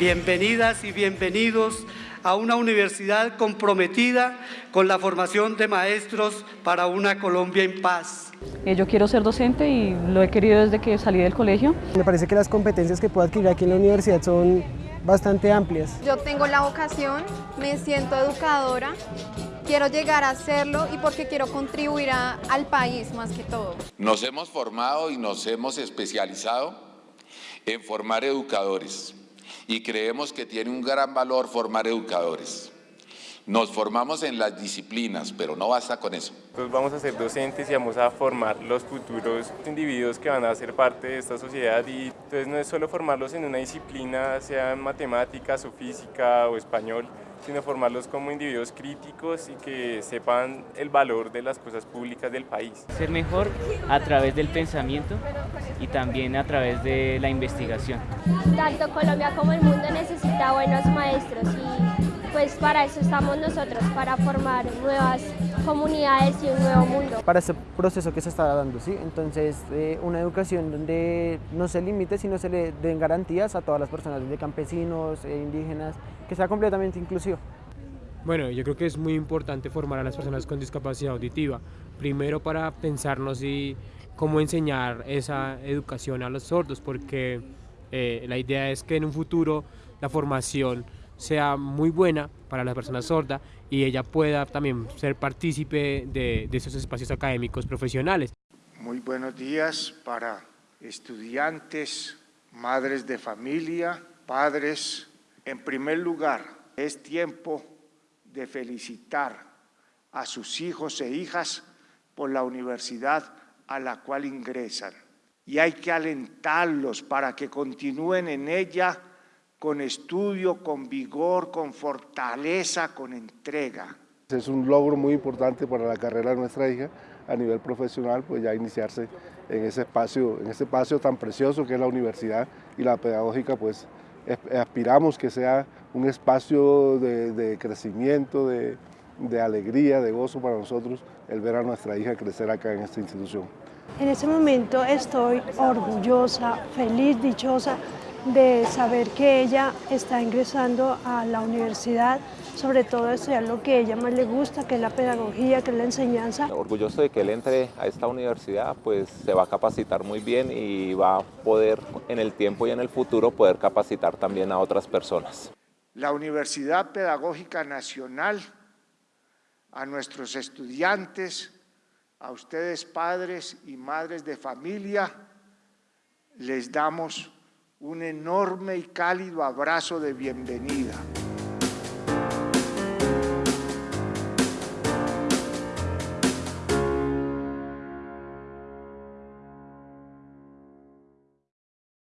Bienvenidas y bienvenidos a una universidad comprometida con la formación de maestros para una Colombia en paz. Eh, yo quiero ser docente y lo he querido desde que salí del colegio. Me parece que las competencias que puedo adquirir aquí en la universidad son bastante amplias. Yo tengo la vocación, me siento educadora, quiero llegar a hacerlo y porque quiero contribuir al país más que todo. Nos hemos formado y nos hemos especializado en formar educadores y creemos que tiene un gran valor formar educadores. Nos formamos en las disciplinas, pero no basta con eso. Entonces vamos a ser docentes y vamos a formar los futuros individuos que van a ser parte de esta sociedad y entonces no es solo formarlos en una disciplina, sea matemáticas o física o español, sino formarlos como individuos críticos y que sepan el valor de las cosas públicas del país. Ser mejor a través del pensamiento y también a través de la investigación. Tanto Colombia como el mundo necesita buenos maestros y pues para eso estamos nosotros, para formar nuevas comunidades y un nuevo mundo. Para este proceso que se está dando, ¿sí? Entonces, eh, una educación donde no se limite, sino se le den garantías a todas las personas, de campesinos, e indígenas, que sea completamente inclusivo. Bueno, yo creo que es muy importante formar a las personas con discapacidad auditiva, primero para pensarnos y cómo enseñar esa educación a los sordos, porque eh, la idea es que en un futuro la formación sea muy buena para la persona sorda y ella pueda también ser partícipe de, de esos espacios académicos profesionales. Muy buenos días para estudiantes, madres de familia, padres. En primer lugar, es tiempo de felicitar a sus hijos e hijas por la universidad a la cual ingresan. Y hay que alentarlos para que continúen en ella con estudio, con vigor, con fortaleza, con entrega. Es un logro muy importante para la carrera de nuestra hija a nivel profesional, pues ya iniciarse en ese espacio, en ese espacio tan precioso que es la universidad y la pedagógica, pues aspiramos que sea un espacio de, crecimiento, de, de alegría, de gozo para nosotros el ver a nuestra hija crecer acá en esta institución. En este momento estoy orgullosa, feliz, dichosa de saber que ella está ingresando a la universidad, sobre todo estudiar lo que a ella más le gusta, que es la pedagogía, que es la enseñanza. Orgulloso de que él entre a esta universidad, pues se va a capacitar muy bien y va a poder en el tiempo y en el futuro poder capacitar también a otras personas. La Universidad Pedagógica Nacional, a nuestros estudiantes, a ustedes padres y madres de familia, les damos un enorme y cálido abrazo de bienvenida.